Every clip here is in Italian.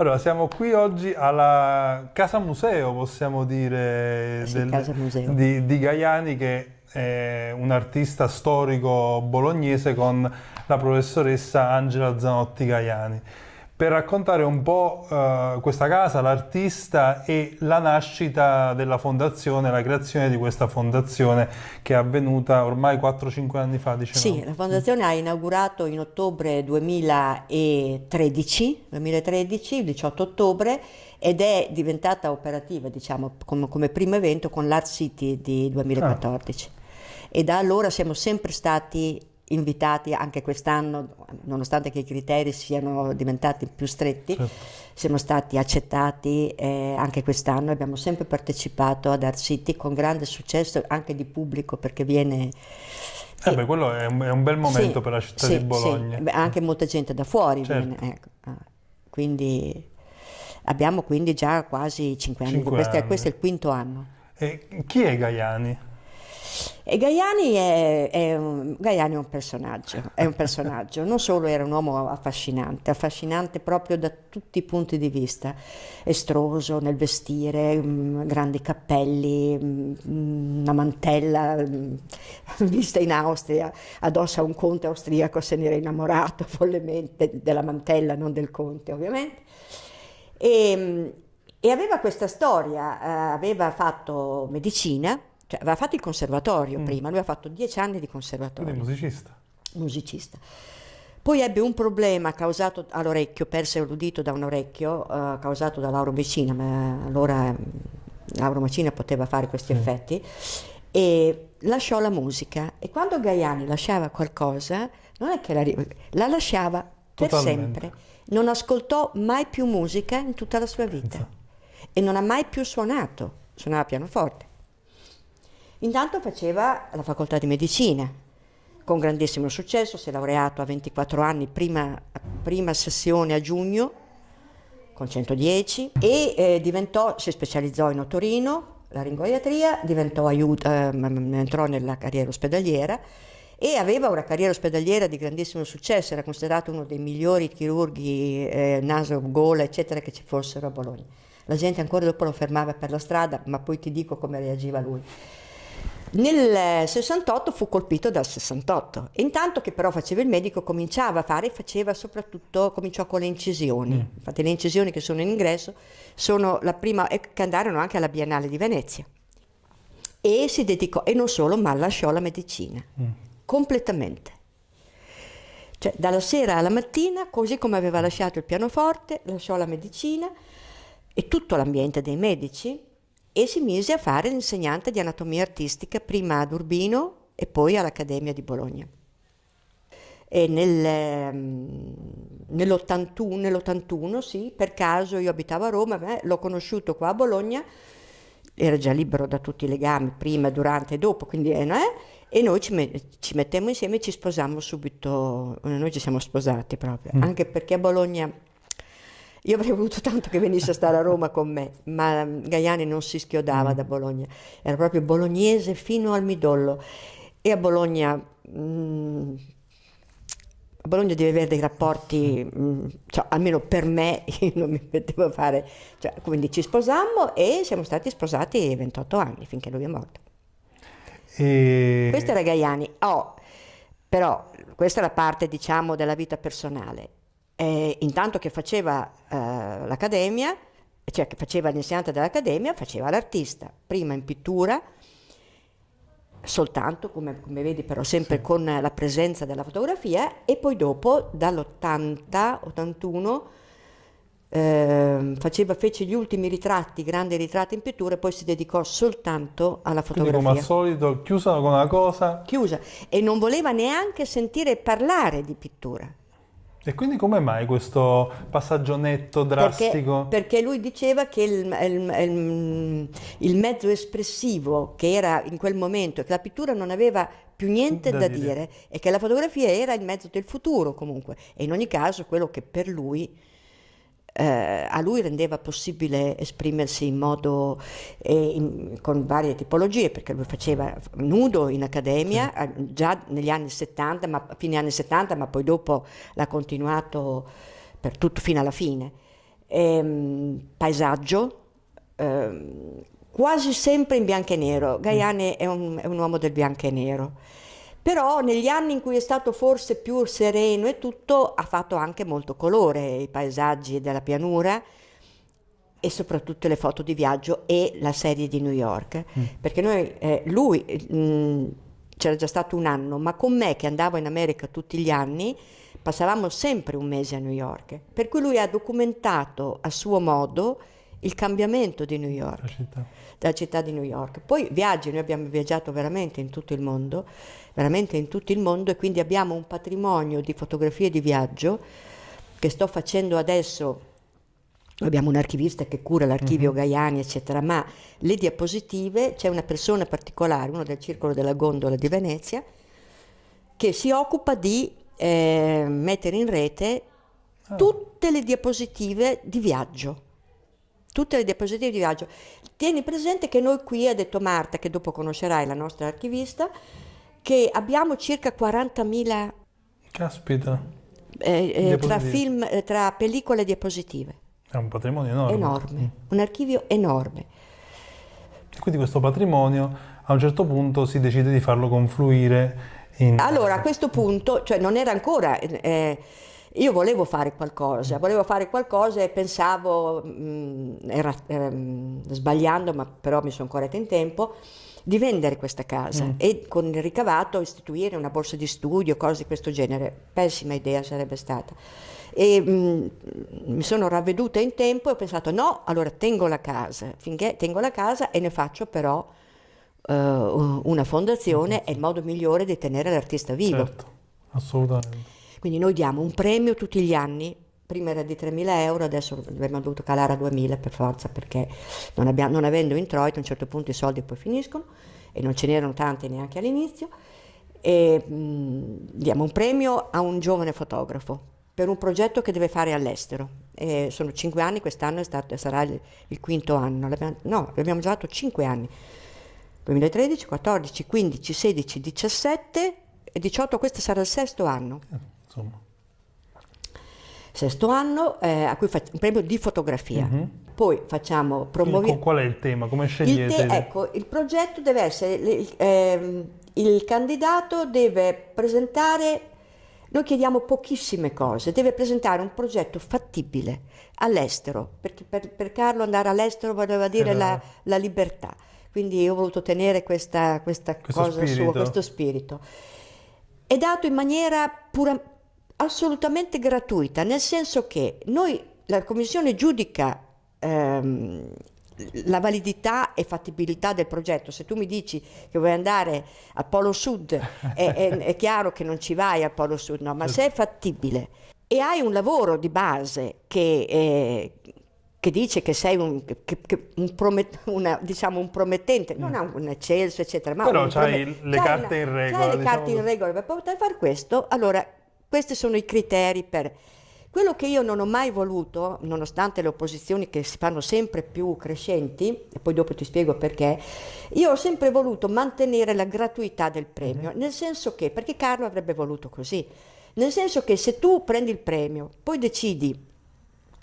Allora, siamo qui oggi alla Casa Museo, possiamo dire, Sì, del- Casa Museo. Di, di Gaiani, che è un artista storico bolognese con la professoressa Angela Zanotti Gaiani. Per raccontare un po' eh, questa casa, l'artista e la nascita della fondazione, la creazione di questa fondazione che è avvenuta ormai 4-5 anni fa, diciamo. Sì, la fondazione ha inaugurato in ottobre 2013, 2013, il 18 ottobre, ed è diventata operativa, diciamo, come, come primo evento con l'Art City di 2014. E da allora siamo sempre stati invitati, anche quest'anno, nonostante che i criteri siano diventati più stretti, Certo. siamo stati accettati eh, anche quest'anno, abbiamo sempre partecipato ad Art City con grande successo anche di pubblico perché viene... Eh beh, quello è un, è un bel momento Sì, per la città sì, di Bologna. sì. Anche molta gente da fuori Certo. viene, ecco. Ah, Quindi abbiamo quindi già quasi cinque anni, Cinque questo, è, anni. questo è il quinto anno. E chi è Gaiani? E Gaiani è, è un, Gaiani è un personaggio, è un personaggio, non solo era un uomo affascinante, affascinante proprio da tutti i punti di vista, estroso nel vestire, mm, grandi cappelli, mm, una mantella mm, vista in Austria, addosso a un conte austriaco se ne era innamorato follemente della mantella, non del conte ovviamente. E, e aveva questa storia, eh, aveva fatto medicina, cioè aveva fatto il conservatorio prima, lui ha fatto dieci anni di conservatorio, Quindi musicista. musicista. Poi ebbe un problema causato all'orecchio, perse l'udito da un orecchio, eh, causato da l'auromicina, ma allora mm, l'auromicina poteva fare questi effetti, e lasciò la musica. E quando Gaiani lasciava qualcosa, non è che la, la lasciava per Totalmente. sempre. Non ascoltò mai più musica in tutta la sua vita e non ha mai più suonato, suonava pianoforte. Intanto faceva la facoltà di medicina, con grandissimo successo, si è laureato a 24 anni, prima, prima sessione a giugno, con 110, e eh, diventò, si specializzò in otorino, laringoiatria, diventò aiuto, ehm, entrò nella carriera ospedaliera e aveva una carriera ospedaliera di grandissimo successo, era considerato uno dei migliori chirurghi eh, naso, gola, eccetera, che ci fossero a Bologna. La gente ancora dopo lo fermava per la strada, ma poi ti dico come reagiva lui. Nel 68 fu colpito dal 68. Intanto che però faceva il medico, cominciava a fare, faceva soprattutto, cominciò con le incisioni. Infatti le incisioni che sono in ingresso sono la prima, e che andarono anche alla Biennale di Venezia. E si dedicò, e non solo, ma lasciò la medicina, completamente. Cioè dalla sera alla mattina, così come aveva lasciato il pianoforte, lasciò la medicina e tutto l'ambiente dei medici e si mise a fare l'insegnante di anatomia artistica prima ad Urbino e poi all'Accademia di Bologna. E nel, ehm, nell'81, nell'81, sì, per caso io abitavo a Roma, beh, l'ho conosciuto qua a Bologna, era già libero da tutti i legami, prima, durante e dopo, quindi eh, eh, e noi ci, me- ci mettemmo insieme e ci sposammo subito, noi ci siamo sposati proprio, anche perché a Bologna io avrei voluto tanto che venisse a stare a Roma con me, ma mm, Gaiani non si schiodava da Bologna, era proprio bolognese fino al midollo. E a Bologna, mm, a Bologna devi avere dei rapporti, mm, cioè, almeno per me, io non mi mettevo a fare, cioè, quindi ci sposammo e siamo stati sposati 28 anni finché lui è morto. E... Questo era Gaiani. Oh, però questa è la parte, diciamo, della vita personale. Eh, intanto che faceva eh, l'accademia, cioè che faceva l'insegnante dell'accademia, faceva l'artista, prima in pittura, soltanto, come, come vedi però sempre con la presenza della fotografia, e poi dopo, dall'80, 81, ehm, faceva, fece gli ultimi ritratti, grandi ritratti in pittura, e poi si dedicò soltanto alla Quindi fotografia come al solito, chiusa con una cosa. chiusa e non voleva neanche sentire parlare di pittura. E quindi come mai questo passaggio netto, Perché, drastico? perché lui diceva che il, il- il- il mezzo espressivo che era in quel momento, che la pittura non aveva più niente Da da, dire. dire. e che la fotografia era il mezzo del futuro comunque. E in ogni caso quello che per lui eh, a lui rendeva possibile esprimersi in modo eh, in- con varie tipologie, perché lui faceva nudo in accademia eh, già negli anni 70, ma, fine anni 70, ma poi dopo l'ha continuato per tutto fino alla fine. ehm, paesaggio, ehm, quasi sempre in bianco e nero. Gaiani è un, è un uomo del bianco e nero. Però negli anni in cui è stato forse più sereno e tutto, ha fatto anche molto colore, i paesaggi della pianura e soprattutto le foto di viaggio e la serie di New York. Mm. Perché noi, eh, lui mh, mm, c'era già stato un anno, ma con me che andavo in America tutti gli anni, passavamo sempre un mese a New York. Per cui lui ha documentato a suo modo il cambiamento di New York, la città. della città di New York. Poi viaggi, noi abbiamo viaggiato veramente in tutto il mondo, veramente in tutto il mondo e quindi abbiamo un patrimonio di fotografie di viaggio che sto facendo adesso. Abbiamo un archivista che cura l'archivio mm-hmm. Gaiani, eccetera, ma le diapositive c'è una persona particolare, uno del Circolo della Gondola di Venezia, che si occupa di eh, mettere in rete ah. tutte le diapositive di viaggio tutte le diapositive di viaggio. Tieni presente che noi qui, ha detto Marta, che dopo conoscerai la nostra archivista, che abbiamo circa 40.000... Caspita. Eh, eh, tra film, eh, tra pellicole e diapositive. È un patrimonio enorme. Enorme, mm. un archivio enorme. E quindi questo patrimonio a un certo punto si decide di farlo confluire in... Allora, a questo punto, cioè non era ancora... Eh, io volevo fare qualcosa, volevo fare qualcosa e pensavo, mh, mm, era, era, sbagliando, ma però mi sono corretta in tempo, di vendere questa casa mm. e con il ricavato istituire una borsa di studio, cose di questo genere. Pessima idea sarebbe stata. E mh, mm, mi sono ravveduta in tempo e ho pensato no, allora tengo la casa, finché tengo la casa e ne faccio però uh, una fondazione, mm-hmm. è il modo migliore di tenere l'artista vivo. Certo, assolutamente. Quindi noi diamo un premio tutti gli anni, prima era di 3.000 euro, adesso abbiamo dovuto calare a 2.000 per forza perché non, abbiamo, non avendo introito a un certo punto i soldi poi finiscono e non ce n'erano tanti neanche all'inizio. E, mh, diamo un premio a un giovane fotografo per un progetto che deve fare all'estero. E sono cinque anni, quest'anno stato, sarà il, il, quinto anno. L'abbiamo, no, l'abbiamo già fatto cinque anni. 2013, 14, 15, 16, 17 e 18, questo sarà il sesto anno. Insomma. Sesto anno eh, a cui facciamo un premio di fotografia. Mm-hmm. Poi facciamo promuovere. Qual è il tema? Come scegliete? Il te- ecco, il progetto deve essere. Il, eh, il candidato deve presentare. Noi chiediamo pochissime cose, deve presentare un progetto fattibile all'estero, perché per, per Carlo andare all'estero voleva dire la, la, libertà, quindi io ho voluto tenere questa, questa cosa spirito. sua, questo spirito. È dato in maniera pura, assolutamente gratuita, nel senso che noi, la Commissione giudica ehm, la validità e fattibilità del progetto. Se tu mi dici che vuoi andare al Polo Sud, è, è, è chiaro che non ci vai al Polo Sud, no, ma se è fattibile e hai un lavoro di base che, eh, che dice che sei un, che, che un, promet, una, diciamo un promettente, non ha un eccelso, eccetera, ma però hai le carte in regola. Hai le diciamo carte in regola per poter fare questo, allora questi sono i criteri per... Quello che io non ho mai voluto, nonostante le opposizioni che si fanno sempre più crescenti, e poi dopo ti spiego perché, io ho sempre voluto mantenere la gratuità del premio, mm-hmm. nel senso che, perché Carlo avrebbe voluto così, nel senso che se tu prendi il premio, poi decidi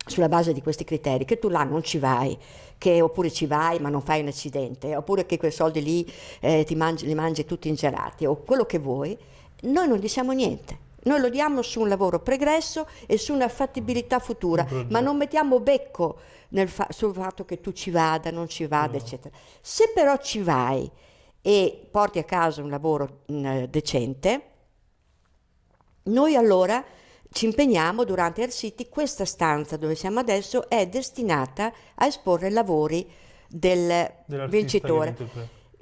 sulla base di questi criteri che tu là non ci vai, che oppure ci vai ma non fai un accidente, oppure che quei soldi lì eh, ti mangi, li mangi tutti ingelati, o quello che vuoi, noi non diciamo niente. Noi lo diamo su un lavoro pregresso e su una fattibilità futura, ma non mettiamo becco fa- sul fatto che tu ci vada, non ci vada, no. eccetera. Se però ci vai e porti a casa un lavoro mh, mm, decente, noi allora ci impegniamo durante Air City, questa stanza dove siamo adesso è destinata a esporre lavori del vincitore.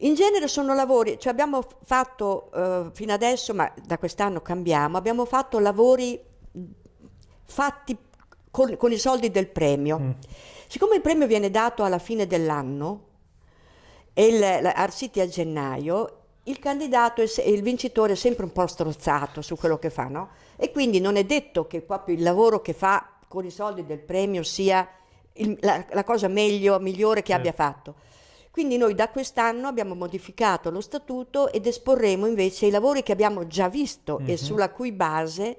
In genere sono lavori, cioè abbiamo fatto eh, fino adesso, ma da quest'anno cambiamo, abbiamo fatto lavori fatti con, con i soldi del premio. Mm. Siccome il premio viene dato alla fine dell'anno e Arsiti a gennaio, il candidato e il vincitore è sempre un po' strozzato su quello che fa, no? E quindi non è detto che proprio il lavoro che fa con i soldi del premio sia il, la, la, cosa meglio, migliore che eh. abbia fatto. Quindi noi da quest'anno abbiamo modificato lo statuto ed esporremo invece i lavori che abbiamo già visto mm-hmm. e mhm. sulla cui base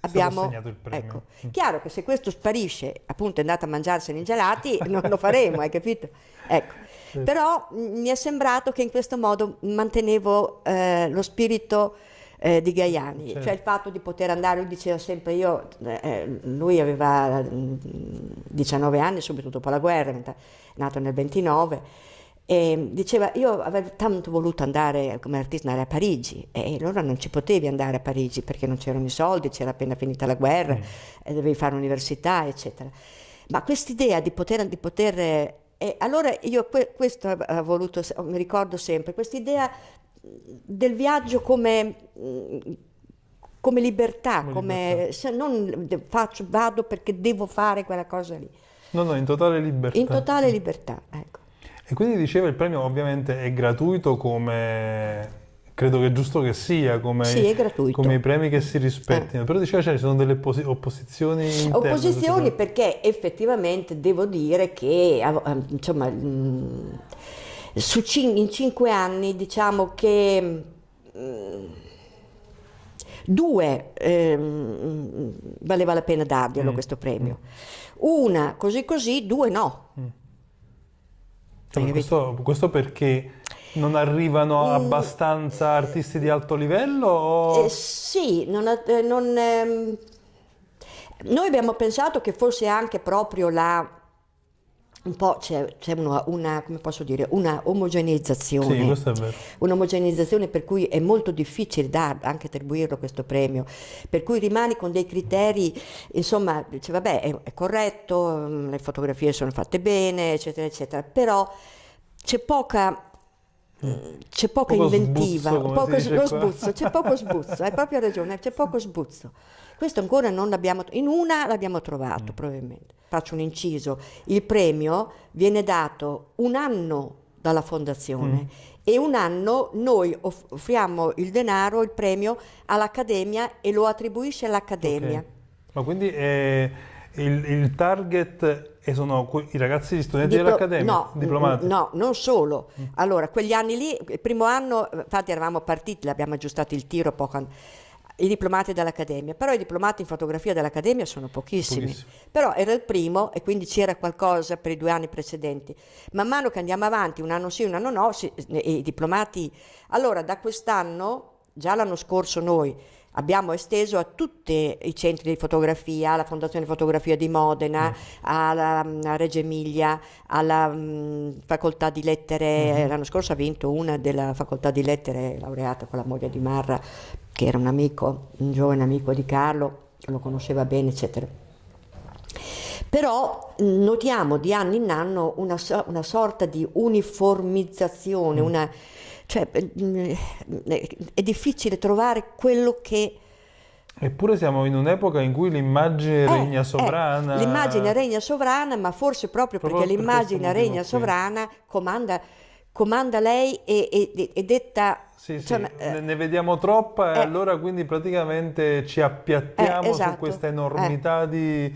abbiamo... Ecco. Mm. Chiaro che se questo sparisce, appunto è andato a mangiarsene i gelati, non lo faremo, hai capito? Ecco. Però mi è sembrato che in questo modo mantenevo eh, lo spirito eh, di Gaiani, Certo. cioè il fatto di poter andare, lui diceva sempre io, eh, lui aveva mm, 19 anni subito dopo la guerra, è nato nel 29, e diceva io avevo tanto voluto andare come artista andare a Parigi e allora non ci potevi andare a Parigi perché non c'erano i soldi, c'era appena finita la guerra, Mm. e dovevi fare università, eccetera. Ma quest'idea di poter, di poter e allora io que- questo ho voluto, mi ricordo sempre, quest'idea del viaggio come, mm, come libertà, Come libertà. se non faccio, vado perché devo fare quella cosa lì, No, no, in totale libertà. in totale libertà. Ecco. E quindi diceva il premio ovviamente è gratuito come credo che è giusto che sia, come, Sì, è gratuito. come i premi che si rispettino, però diceva cioè, ci sono delle posi- opposizioni interne. Opposizioni perché effettivamente devo dire che eh, insomma, su cin- in cinque anni diciamo che mh, due ehm, valeva la pena darglielo Mm, questo premio. Una così così, due no. Hai questo, questo perché non arrivano Mm. abbastanza artisti di alto livello? O... Eh, sì, non eh, non, ehm, noi abbiamo pensato che fosse anche proprio la un po' c'è, c'è una, una, come posso dire, una omogeneizzazione. Sì. Un'omogeneizzazione per cui è molto difficile dar, anche attribuirlo questo premio, per cui rimani con dei criteri, insomma, dice vabbè è, è corretto, mm, le fotografie sono fatte bene, eccetera, eccetera, però c'è poca... mm, C'è poca Poco inventiva, sbuzzo, poco lo sbuzzo, c'è poco sbuzzo, hai proprio ragione, c'è poco sbuzzo. Questo ancora non l'abbiamo, in una l'abbiamo trovato probabilmente. Faccio un inciso, il premio viene dato un anno dalla fondazione e un anno noi off- offriamo il denaro, il premio all'Accademia e lo attribuisce all'Accademia. Ok. Ma quindi eh, il, il target e sono i ragazzi studenti Diplo- dell'Accademia, no, diplomati? Mm. No, non solo. Allora, quegli anni lì, il primo anno, infatti eravamo partiti, l'abbiamo aggiustato il tiro poco i diplomati dell'Accademia, però i diplomati in fotografia dell'Accademia sono pochissimi. Pochissimi. Però era il primo e quindi c'era qualcosa per i due anni precedenti. Man mano che andiamo avanti, un anno sì, un anno no, si- i diplomati... Allora, da quest'anno, già l'anno scorso noi abbiamo esteso a tutti i centri di fotografia, alla Fondazione Fotografia di Modena, alla mm, a Reggio Emilia, alla mm, Facoltà di Lettere, l'anno scorso ha vinto una della Facoltà di Lettere, laureata con la moglie di Marra, che era un amico, un giovane amico di Carlo, lo conosceva bene, eccetera. Però mh, notiamo di anno in anno una, una sorta di uniformizzazione, una- cioè, mh, è difficile trovare quello che... Eppure siamo in un'epoca in cui l'immagine Eh, regna eh, sovrana. l'immagine regna sovrana, ma forse proprio, Proprio perché per l'immagine regna qui. sovrana comanda, comanda lei e, e- e detta... Sì, sì, eh, ne, vediamo troppa e eh. allora quindi praticamente ci appiattiamo Eh, su esatto, questa enormità di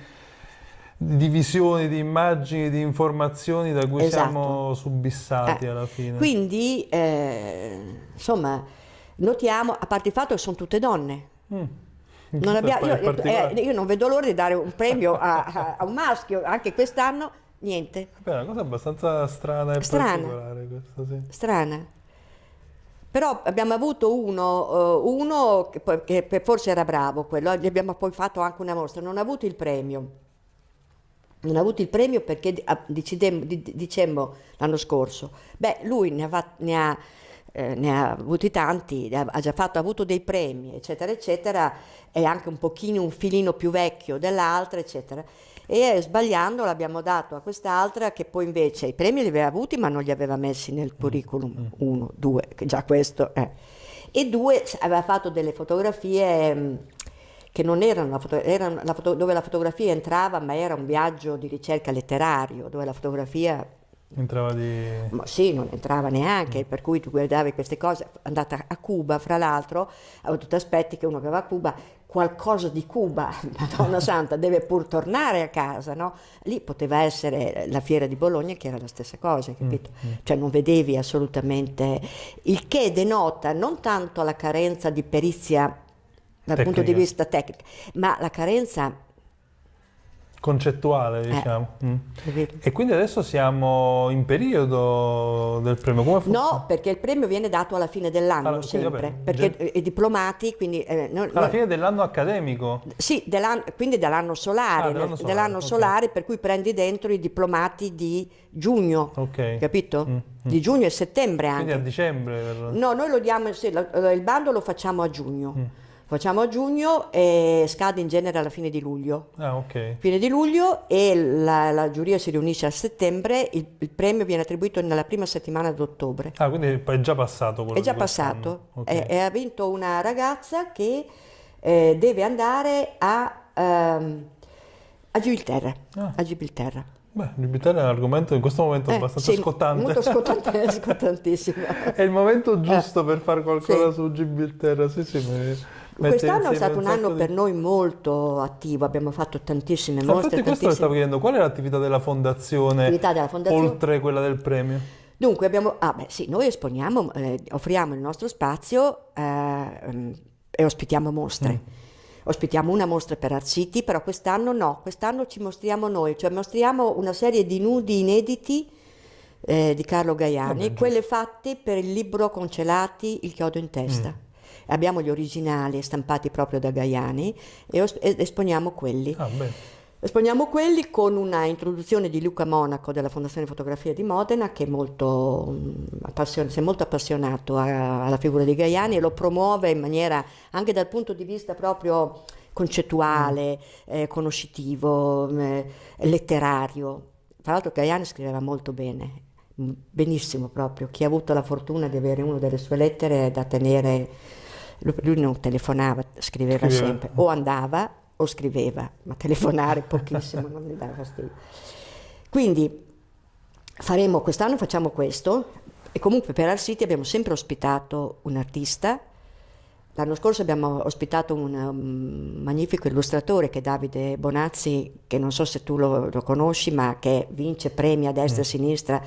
divisioni, di immagini, di informazioni da cui Esatto. siamo subissati Eh, alla fine. Quindi, eh, insomma, notiamo, a parte il fatto che sono tutte donne. Mm. Non abbiamo- io, eh, io non vedo l'ora di dare un premio a, a- a un maschio, anche quest'anno niente, Beh, è una cosa abbastanza strana e Strana. particolare questa, sì. strana. Però abbiamo avuto uno, eh, uno che, poi- che forse era bravo, quello, gli abbiamo poi fatto anche una mostra, non ha avuto il premio. Non ha avuto il premio perché ah, dicemmo l'anno scorso, beh, lui ne ha, ne ha, eh, ne ha avuti tanti, ha, ha già fatto, ha avuto dei premi, eccetera, eccetera, è anche un pochino, un filino più vecchio dell'altra, eccetera. E eh, sbagliando l'abbiamo dato a quest'altra che poi invece i premi li aveva avuti ma non li aveva messi nel curriculum, uno, due, che già questo è. E due, aveva fatto delle fotografie mh, che non erano, la foto- erano la dove la fotografia entrava ma era un viaggio di ricerca letterario, dove la fotografia Entrava di... ma sì, non entrava neanche, per cui tu guardavi queste cose, andata a Cuba, fra l'altro, tu ti aspetti che uno che va a Cuba, qualcosa di Cuba, Madonna Santa, deve pur tornare a casa, no? Lì poteva essere la fiera di Bologna che era la stessa cosa, capito? Cioè non vedevi assolutamente, il che denota non tanto la carenza di perizia dal Tecnica. punto di vista tecnico, ma la carenza Concettuale, diciamo. Mm. capito? E quindi adesso siamo in periodo del premio. Come No, perché il premio viene dato alla fine dell'anno Allora, sempre, perché gen- i diplomati, quindi... eh, no- Alla no- fine dell'anno accademico. Sì, dell'anno- quindi dell'anno solare, Ah, dell'anno solare, dell'anno ok. solare, per cui prendi dentro i diplomati di giugno, Ok. capito? Mm, mm. Di giugno e settembre Quindi a anche. dicembre. per- No, noi lo diamo, sì, lo- il bando lo facciamo a giugno. Mm. Facciamo a giugno e scade in genere alla fine di luglio. Ah, ok. Fine di luglio e la, la giuria si riunisce a settembre, il, il premio viene attribuito nella prima settimana d'ottobre. Ah, quindi è già passato quello È già passato Ok. e, e ha vinto una ragazza che eh, deve andare a, ehm, a Gibilterra. Ah. A Gibilterra. Beh, Gibilterra è un argomento in questo momento Eh, abbastanza sì, scottante. Molto scottante, scottantissimo. È il momento giusto per fare qualcosa sì. su Gibilterra. Sì, sì, mi- Quest'anno è stato un anno di- per noi molto attivo, abbiamo fatto tantissime Ma mostre. infatti questo tantissime- stavo chiedendo, qual è l'attività della fondazione, della fondazione? oltre quella del premio? Dunque abbiamo, ah beh sì, noi esponiamo, eh, offriamo il nostro spazio eh, ehm, e ospitiamo mostre. Mm. Ospitiamo una mostra per Art City, però quest'anno no, quest'anno ci mostriamo noi, cioè mostriamo una serie di nudi inediti eh, di Carlo Gaiani, Vabbè, quelle fatte per il libro Concelati, il chiodo in testa. Mm. Abbiamo gli originali stampati proprio da Gaiani e esponiamo quelli. Ah. Esponiamo quelli con una introduzione di Luca Monaco della Fondazione Fotografia di Modena che è molto, mm, si è molto appassionato a- alla figura di Gaiani e lo promuove in maniera anche dal punto di vista proprio concettuale, eh, conoscitivo, eh, letterario. Tra l'altro Gaiani scriveva molto bene, mm, benissimo proprio. Chi ha avuto la fortuna di avere una delle sue lettere da tenere, lui non telefonava, scriveva Scriveva. sempre, o andava o scriveva, ma telefonare pochissimo, non mi dava fastidio. Quindi faremo, quest'anno facciamo questo e comunque per Art City abbiamo sempre ospitato un artista. L'anno scorso abbiamo ospitato un um, magnifico illustratore che è Davide Bonazzi, che non so se tu lo, lo conosci, ma che vince premi a destra e a sinistra.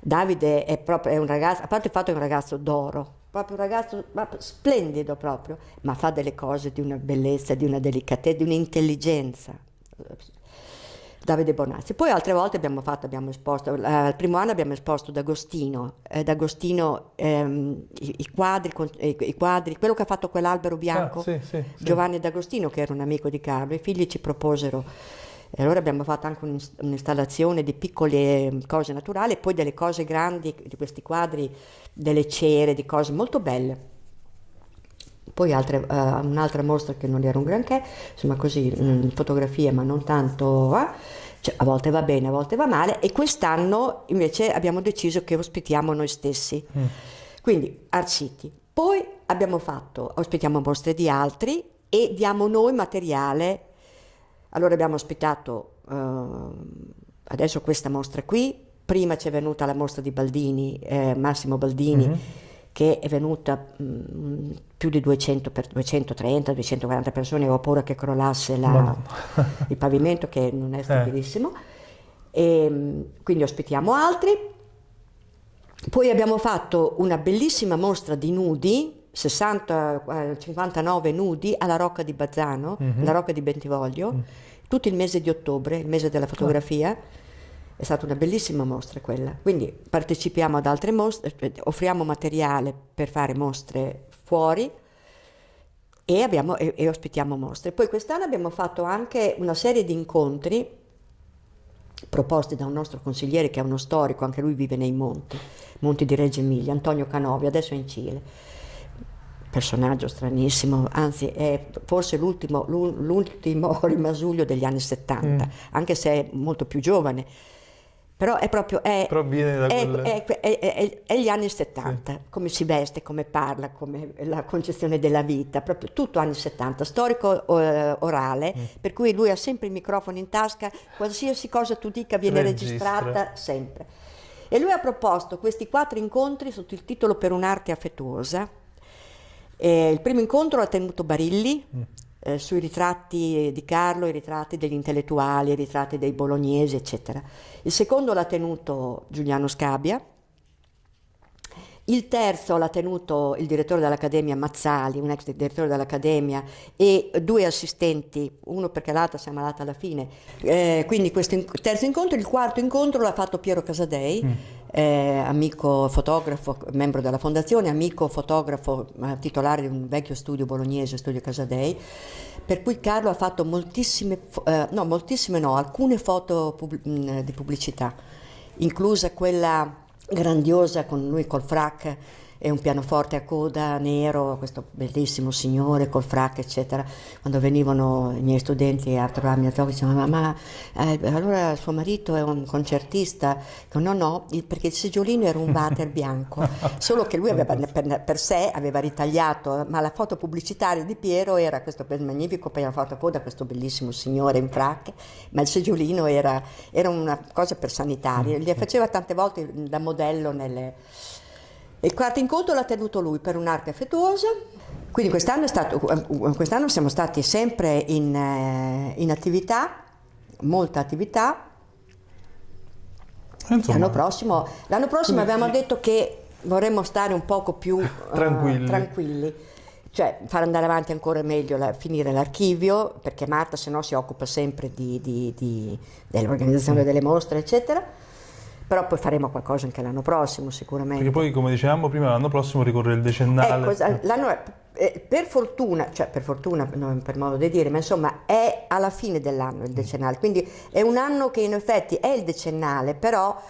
Davide è proprio è un ragazzo, a parte il fatto che è un ragazzo d'oro, proprio un ragazzo ma splendido proprio, ma fa delle cose di una bellezza, di una delicatezza, di un'intelligenza. Davide Bonazzi. Poi altre volte abbiamo fatto, abbiamo esposto, eh, al primo anno abbiamo esposto D'Agostino, eh, D'Agostino ehm, i, i quadri, con- i, i quadri, quello che ha fatto quell'albero bianco, Ah, sì, sì, sì. Giovanni D'Agostino che era un amico di Carlo, i figli ci proposero e allora abbiamo fatto anche un'ins- un'installazione di piccole eh, cose naturali e poi delle cose grandi di questi quadri, delle cere, di cose molto belle. Poi altre, eh, un'altra mostra che non era un granché, insomma così, mm, fotografie ma non tanto, eh, cioè, a volte va bene, a volte va male e quest'anno invece abbiamo deciso che ospitiamo noi stessi. Quindi Art City. Poi abbiamo fatto, ospitiamo mostre di altri e diamo noi materiale. Allora abbiamo ospitato ehm, adesso questa mostra qui, prima ci è venuta la mostra di Baldini, eh, Massimo Baldini, Mhm. che è venuta mm, più di 200 per 230, 240 persone, avevo paura che crollasse la- il pavimento che non è stabilissimo. E, mm, quindi ospitiamo altri. Poi abbiamo fatto una bellissima mostra di nudi, 60, eh, 59 nudi alla Rocca di Bazzano, Mhm. alla Rocca di Bentivoglio, tutto il mese di ottobre, il mese della fotografia. È stata una bellissima mostra quella. Quindi partecipiamo ad altre mostre, eh, offriamo materiale per fare mostre fuori e, abbiamo- e- e ospitiamo mostre. Poi quest'anno abbiamo fatto anche una serie di incontri proposti da un nostro consigliere che è uno storico, anche lui vive nei monti, monti di Reggio Emilia, Antonio Canovi, adesso è in Cile. Personaggio stranissimo, anzi è forse l'ultimo, l'u- l'ultimo rimasuglio degli anni 70, anche se è molto più giovane. Però è proprio... È, Però viene da è, quel... è- è- gli anni 70, come si veste, come parla, come la concezione della vita, proprio tutto anni 70, storico eh, orale, Mm. per cui lui ha sempre il microfono in tasca, qualsiasi cosa tu dica viene Registra. registrata sempre. E lui ha proposto questi quattro incontri sotto il titolo Per un'arte affettuosa. Eh, il primo incontro l'ha tenuto Barilli, Mm. eh, sui ritratti di Carlo, i ritratti degli intellettuali, i ritratti dei bolognesi, eccetera. Il secondo l'ha tenuto Giuliano Scabia, Il terzo l'ha tenuto il direttore dell'Accademia Mazzali, un ex direttore dell'Accademia, e due assistenti, uno perché l'altra si è ammalata alla fine. Eh, quindi questo terzo incontro, il quarto incontro l'ha fatto Piero Casadei, mm. Eh, amico fotografo, membro della fondazione, amico fotografo eh, titolare di un vecchio studio bolognese, Studio Casadei, per cui Carlo ha fatto moltissime, eh, no, moltissime no, alcune foto pub- mh, di pubblicità, inclusa quella grandiosa con lui col frac e un pianoforte a coda nero, questo bellissimo signore col frac, eccetera. Quando venivano i miei studenti a trovarmi a Tokyo, dicevano: Ma, eh, allora suo marito è un concertista? Dico, no, no, perché il seggiolino era un water bianco, solo che lui aveva, per, per, sé aveva ritagliato, ma la foto pubblicitaria di Piero era questo magnifico pianoforte a coda, questo bellissimo signore in frac, ma il seggiolino era, era una cosa per sanitaria, li faceva tante volte da modello nelle il quarto incontro l'ha tenuto lui per un'arte affettuosa, quindi quest'anno, stato, quest'anno siamo stati sempre in, eh, in attività, molta attività. L'anno prossimo, l'anno prossimo abbiamo detto che vorremmo stare un poco più tranquilli. Uh, tranquilli. Cioè far andare avanti ancora meglio, la, finire l'archivio, perché Marta se no si occupa sempre di, di, di, dell'organizzazione delle mostre, eccetera però poi faremo qualcosa anche l'anno prossimo sicuramente. Perché poi come dicevamo prima l'anno prossimo ricorre il decennale. Ecco, eh, per fortuna, cioè per fortuna non per modo di dire, ma insomma è alla fine dell'anno il decennale, quindi è un anno che in effetti è il decennale, però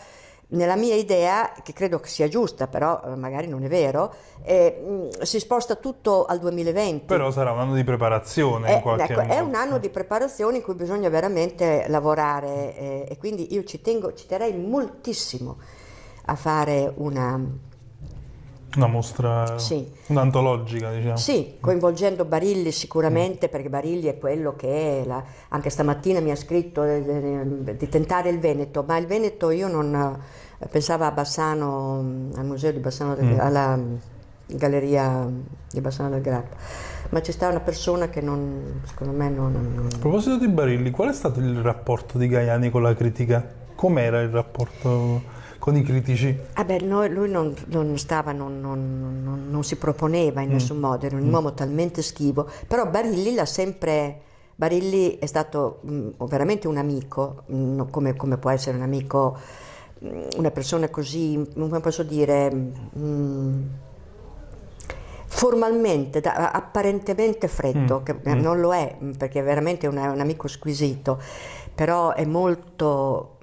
nella mia idea, che credo che sia giusta, però eh, magari non è vero, eh, si sposta tutto al 2020. Però sarà un anno di preparazione è, in qualche ecco, modo. È un anno di preparazione in cui bisogna veramente lavorare eh, e quindi io ci, tengo, ci terrei moltissimo a fare una, una mostra, sì. un'antologica, diciamo. Sì, coinvolgendo Barilli sicuramente, mm. perché Barilli è quello che la, anche stamattina mi ha scritto di, di tentare il Veneto, ma il Veneto io non pensavo a Bassano, al museo di Bassano, del, mm. alla galleria di Bassano del Grappa, ma c'è stata una persona che non, secondo me non, non... A proposito di Barilli, qual è stato il rapporto di Gaiani con la critica? Com'era il rapporto? Con i critici? Ah beh, no, lui non, non stava, non, non, non, si proponeva in mm. nessun modo, era un mm. uomo talmente schivo, però Barilli l'ha sempre... Barilli è stato mh, mm, veramente un amico, mh, mm, come, come, può essere un amico, mh, mm, una persona così, come posso dire, formalmente, da, apparentemente freddo, che non lo è, perché è veramente un, un amico squisito, però è molto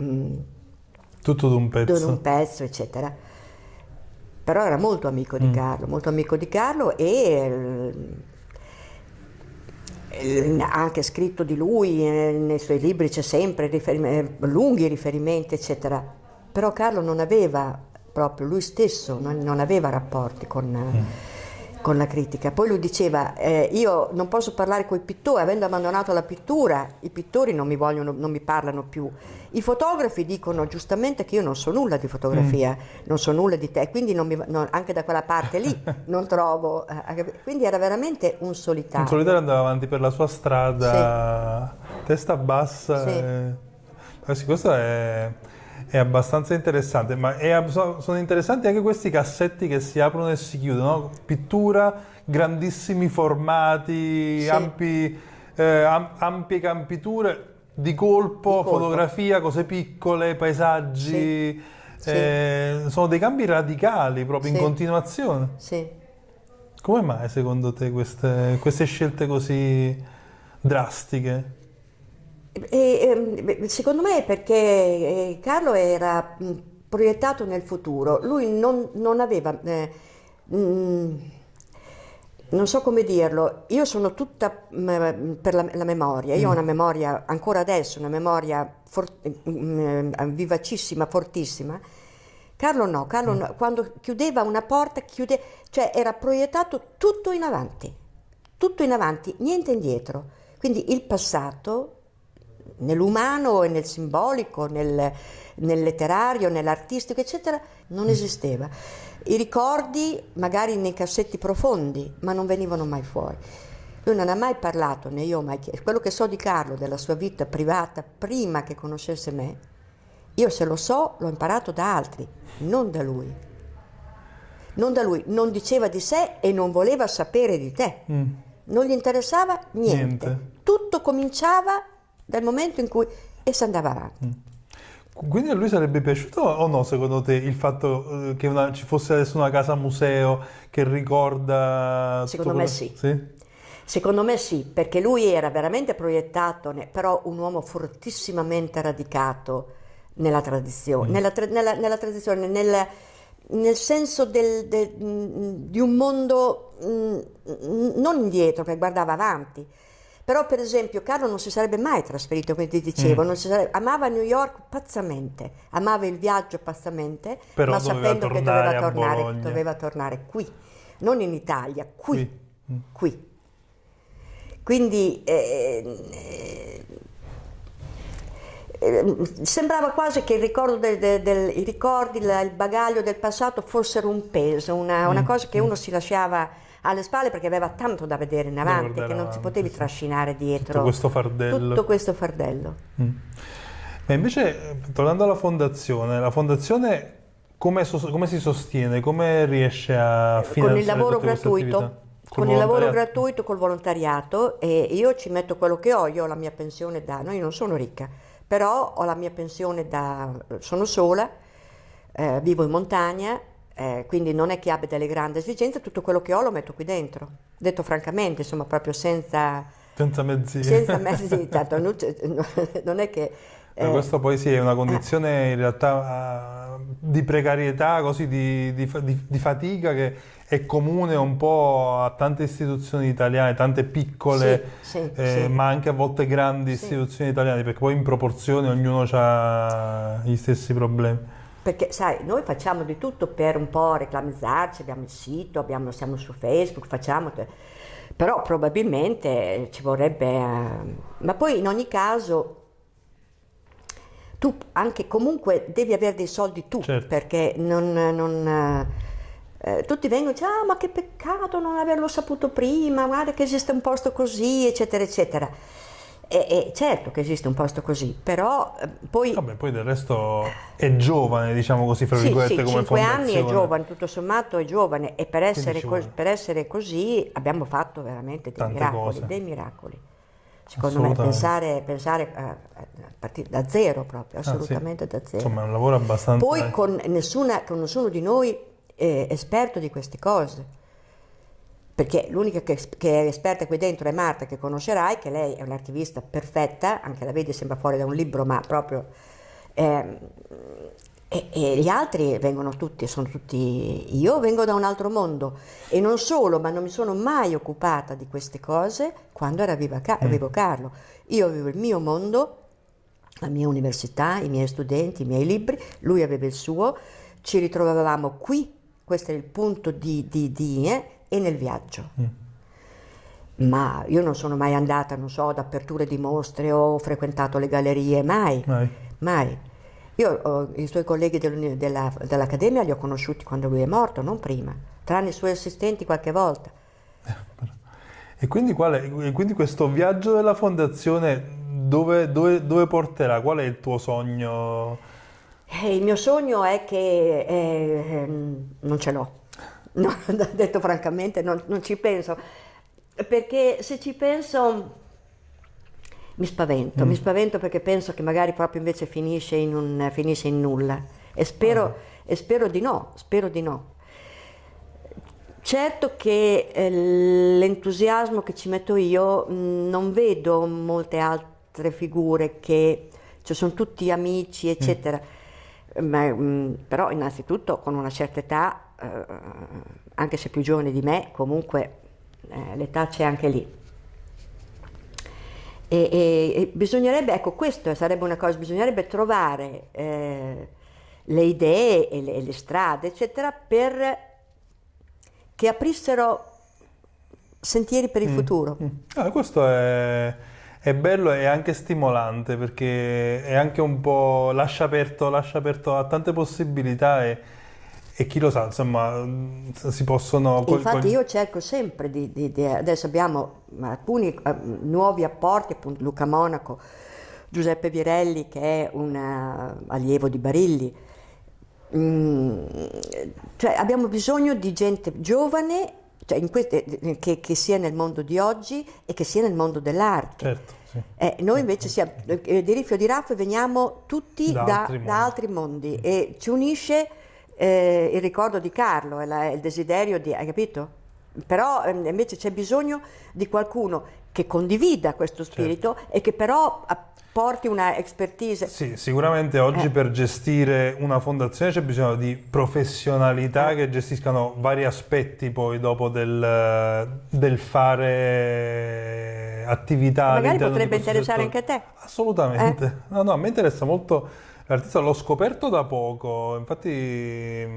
tutto d'un pezzo. D'un pezzo, eccetera. Però era molto amico di mm. Carlo, molto amico di Carlo e eh, ha anche scritto di lui, eh, nei suoi libri c'è sempre riferimenti, lunghi riferimenti, eccetera. Però Carlo non aveva proprio, lui stesso non, non aveva rapporti con... Mm con la critica. Poi lui diceva, eh, io non posso parlare con i pittori, avendo abbandonato la pittura, i pittori non mi, vogliono, non mi parlano più. I fotografi dicono giustamente che io non so nulla di fotografia, mm. non so nulla di te, quindi mi, non, anche da quella parte lì non trovo. Eh, quindi era veramente un solitario. Un solitario andava avanti per la sua strada, sì. testa bassa. Sì. E... Eh sì, questo è è abbastanza interessante, ma è, sono interessanti anche questi cassetti che si aprono e si chiudono, pittura, grandissimi formati, sì. ampi, eh, ampie campiture, di colpo, di colpo, fotografia, cose piccole, paesaggi, sì. Eh, sì. sono dei cambi radicali proprio in continuazione. Come mai secondo te queste, queste scelte così drastiche? E, ehm, secondo me è perché eh, Carlo era proiettato nel futuro, lui non, non aveva, eh, mh, non so come dirlo, io sono tutta per la, la, memoria, io mm. ho una memoria ancora adesso, una memoria for, mh, vivacissima, fortissima. Carlo no, Carlo mm. no, quando chiudeva una porta, chiude, cioè era proiettato tutto in avanti, tutto in avanti, niente indietro. Quindi il passato nell'umano e nel simbolico, nel, nel letterario, nell'artistico, eccetera, non esisteva. I ricordi magari nei cassetti profondi, ma non venivano mai fuori. Lui non ha mai parlato, né io ho mai chiesto. Quello che so di Carlo, della sua vita privata, prima che conoscesse me, io se lo so l'ho imparato da altri, non da lui. non da lui, non diceva di sé e non voleva sapere di te. Mm. Non gli interessava niente. Niente. Tutto cominciava dal momento in cui e si andava avanti. Mm. Quindi a lui sarebbe piaciuto o no, secondo te, il fatto eh, che una- ci fosse adesso una casa museo che ricorda... Secondo me quello- sì. Sì? Secondo me sì, perché lui era veramente proiettato, però un uomo fortissimamente radicato nella tradizione, nella, tra- nella- nella tradizione, nel, nel senso del- del- mm, di un mondo mm, non indietro, che guardava avanti. Però per esempio Carlo non si sarebbe mai trasferito, come ti dicevo, si sarebbe- amava New York pazzamente, amava il viaggio pazzamente, Però ma sapendo che doveva tornare, doveva tornare qui, non in Italia, qui, Qui. Mm. qui. Quindi eh, eh, eh, sembrava quasi che il ricordo del- del- del- i ricordi, il bagaglio del passato fossero un peso, una, Mm. una cosa che uno si lasciava alle spalle perché aveva tanto da vedere in avanti che non ti avanti, potevi sì. trascinare dietro Tutto questo fardello. tutto questo fardello. Mm. Ma invece, eh, tornando alla fondazione, la fondazione come, come si sostiene? Come riesce a con finanziare il lavoro tutte queste gratuito, con il lavoro gratuito, col volontariato e io ci metto quello che ho, io ho la mia pensione da, no, io non sono ricca, però ho la mia pensione da, sono sola, eh, vivo in montagna, eh, quindi non è che abbia delle grandi esigenze, tutto quello che ho lo metto qui dentro, detto francamente, insomma proprio senza, Senza mezzi. senza mezzi, tanto non, c'è- non è che... Eh, questo poi sì, è una condizione in realtà eh, di precarietà, così di, di di- fatica che è comune un po' a tante istituzioni italiane, tante piccole, Sì, sì, eh, sì. ma anche a volte grandi istituzioni italiane, perché poi in proporzione ognuno ha gli stessi problemi. Perché sai, noi facciamo di tutto per un po' reclamizzarci, abbiamo il sito, abbiamo- siamo su Facebook, facciamo, però probabilmente ci vorrebbe... eh, ma poi in ogni caso tu anche comunque devi avere dei soldi tu, Certo. perché non... non, eh, eh, tutti vengono e dicono, ah ma che peccato non averlo saputo prima, guarda che esiste un posto così, eccetera, eccetera. E, e certo che esiste un posto così, però eh, poi... Vabbè, poi del resto è giovane, diciamo così, fra Sì, virgolette, sì, come 5 anni è giovane, tutto sommato è giovane e per essere, cos- per essere così abbiamo fatto veramente dei Tante miracoli, cose. dei miracoli. Secondo me Assolutamente. pensare, pensare eh, a partire da zero proprio, Ah, sì. assolutamente da zero. Insomma, è un lavoro abbastanza... Poi con, nessuna, con nessuno di noi è esperto di queste cose, perché l'unica che, che è esperta qui dentro è Marta, che conoscerai, che lei è un'archivista perfetta, anche la vedi sembra fuori da un libro, ma proprio... ehm, e, e gli altri vengono tutti, sono tutti... Io vengo da un altro mondo. E non solo, ma non mi sono mai occupata di queste cose quando era viva Ca- vivo Carlo. Io avevo il mio mondo, la mia università, i miei studenti, i miei libri, lui aveva il suo, ci ritrovavamo qui, questo è il punto di, di, di eh, e nel viaggio. Ma io non sono mai andata, non so, ad aperture di mostre o ho frequentato le gallerie, mai, Mai. mai. Io ho- i suoi colleghi dell'uni- della- dell'Accademia li ho conosciuti quando lui è morto, non prima, tranne i suoi assistenti qualche volta. E quindi, qual è- e quindi questo viaggio della fondazione dove, dove- dove porterà? Qual è il tuo sogno? Eh, il mio sogno è che eh, ehm, non ce l'ho, No, detto francamente non, non ci penso, perché se ci penso mi spavento, mi spavento perché penso che magari proprio invece finisce in, un, finisce in nulla. E spero, e spero di no, spero di no. Certo che eh, l'entusiasmo che ci metto io mh, non vedo molte altre figure che cioè, sono tutti amici, eccetera. Ma, mh, però innanzitutto con una certa età, eh, anche se più giovane di me, comunque eh, l'età c'è anche lì. E, e- e bisognerebbe, ecco, questo sarebbe una cosa, bisognerebbe trovare eh, le idee e le, le strade, eccetera, per che aprissero sentieri per il futuro. Ah, questo è, è bello e anche stimolante perché è anche un po' lascia aperto, lascia aperto a tante possibilità e, e chi lo sa, insomma, mm, si possono... Infatti io cerco sempre di, di- di- adesso abbiamo alcuni eh, nuovi apporti, appunto Luca Monaco, Giuseppe Virelli che è un eh, allievo di Barilli, mm, cioè abbiamo bisogno di gente giovane cioè queste, che, che, sia nel mondo di oggi e che sia nel mondo dell'arte. Certo, sì. eh, noi invece siamo, eh, di Riffio di Raff veniamo tutti da, da, altri, da mondi. altri, mondi. e ci unisce eh, il ricordo di Carlo, è la, il desiderio di... hai capito? Però ehm, invece c'è bisogno di qualcuno che condivida questo spirito certo. e che però porti una expertise. Sì, sicuramente oggi eh. per gestire una fondazione c'è bisogno di professionalità eh. che gestiscano vari aspetti poi dopo del, del fare attività. Magari potrebbe interessare anche a te. Assolutamente. Eh. No, no, a me interessa molto l'artista, l'ho scoperto da poco, infatti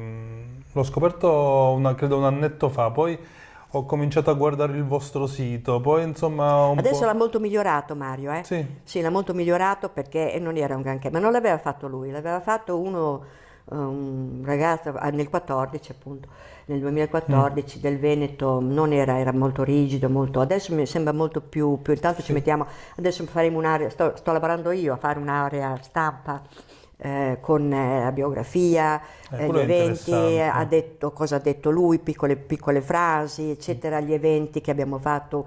l'ho scoperto una, credo un annetto fa, poi ho cominciato a guardare il vostro sito, poi insomma... Adesso l'ha molto migliorato Mario, eh? Sì. Sì, l'ha molto migliorato perché non era un granché, ma non l'aveva fatto lui, l'aveva fatto uno, un ragazzo ah, nel 14 appunto, nel 2014 mm. del Veneto, non era, era molto rigido, molto, adesso mi sembra molto più, più intanto sì. ci mettiamo, adesso faremo un'area, sto, sto lavorando io a fare un'area stampa eh, con eh, la biografia, eh, eh gli eventi, ha detto cosa ha detto lui, piccole, piccole frasi, eccetera, gli eventi che abbiamo fatto,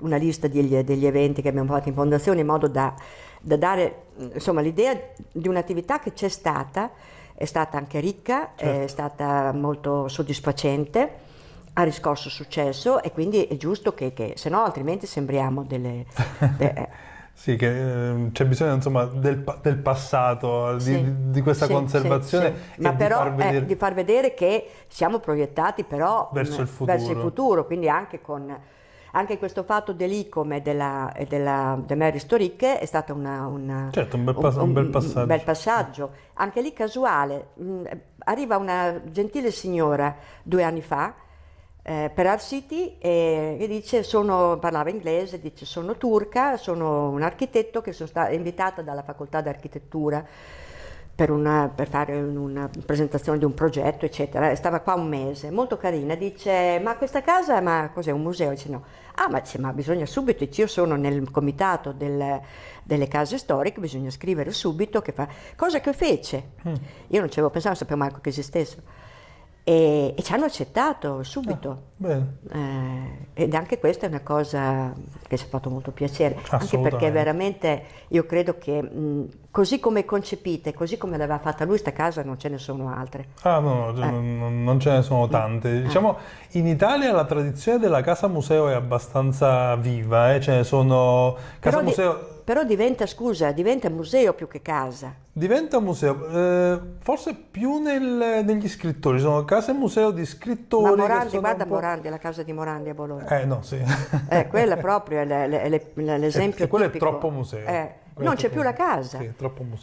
una lista degli, degli eventi che abbiamo fatto in fondazione in modo da, da dare insomma, l'idea di un'attività che c'è stata, è stata anche ricca, certo. è stata molto soddisfacente ha riscosso successo e quindi è giusto che, che se no altrimenti sembriamo delle... De, Sì, che eh, c'è bisogno insomma, del, del passato, sì, di, di, questa sì, conservazione. Sì, Ma però di far, vedere... eh, di far, vedere... che siamo proiettati però verso il futuro, verso il futuro quindi anche con... Anche questo fatto dell'ICOM e della, e della de Mary Storic è stato una, una, certo, un, bel un, un, bel passaggio. bel passaggio. Anche lì casuale. Mm, arriva una gentile signora due anni fa eh, per Art City e, e dice, sono, parlava inglese, dice sono turca, sono un architetto che sono stata invitata dalla facoltà di architettura per, una, per, fare una presentazione di un progetto, eccetera. Stava qua un mese, molto carina. Dice: Ma questa casa, ma cos'è un museo? Dice: No. Ah, ma, dice, ma bisogna subito. Dice, io sono nel comitato del, delle case storiche, bisogna scrivere subito. Che fa... Cosa che fece. Mm. Io non ci avevo pensato, non sapevo manco che esistessero e, e ci hanno accettato subito. Ah, eh, ed anche questa è una cosa che ci ha fatto molto piacere, anche perché veramente io credo che mh, così come concepite, così come l'aveva fatta lui, sta casa non ce ne sono altre. Ah no, no eh. non, non, ce ne sono tante. Eh. Diciamo, in Italia la tradizione della casa museo è abbastanza viva, eh? ce ne sono... Casa Però museo... Di però diventa, scusa, diventa museo più che casa. Diventa museo, eh, forse più nel, negli scrittori, sono case museo di scrittori. Ma Morandi, guarda Morandi, la casa di Morandi a Bologna. Eh no, sì. Eh, quella proprio è l'esempio eh, quello è troppo museo. Eh, non c'è più la casa, sì,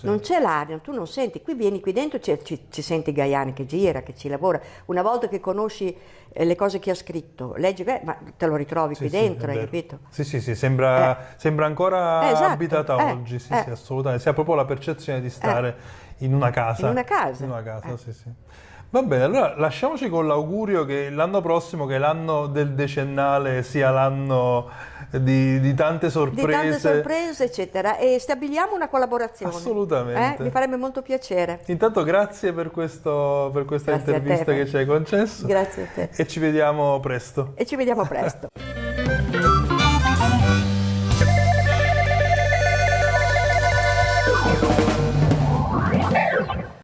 non c'è l'aria, tu non senti, qui vieni qui dentro, ci, ci, ci senti Gaiani che gira, che ci lavora, una volta che conosci eh, le cose che ha scritto, leggi, beh, ma te lo ritrovi sì, qui dentro, hai capito? Sì, sì, sì, sembra, eh. sembra ancora eh, esatto. abitata eh, oggi, sì, sì, eh. assolutamente, si ha proprio la percezione di stare in una casa. In una casa. In una casa, sì, sì. Va bene, allora lasciamoci con l'augurio che l'anno prossimo, che l'anno del decennale sia l'anno di, di, tante sorprese. Di tante sorprese, eccetera. E stabiliamo una collaborazione. Assolutamente. Eh? Mi farebbe molto piacere. Intanto grazie per, questo, per questa grazie intervista che ci hai concesso. Grazie a te. E ci vediamo presto. E ci vediamo presto.